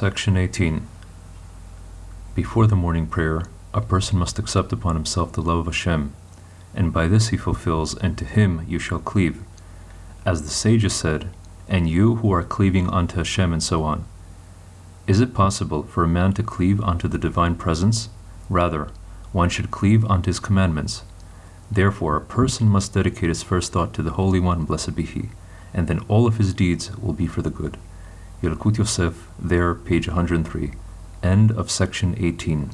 Section 18. Before the morning prayer, a person must accept upon himself the love of Hashem, and by this he fulfills, and to him you shall cleave. As the sages said, and you who are cleaving unto Hashem, and so on. Is it possible for a man to cleave unto the divine presence? Rather, one should cleave unto his commandments. Therefore, a person must dedicate his first thought to the Holy One, blessed be He, and then all of his deeds will be for the good. Yalkut Yosef, there, page 103. End of section 18.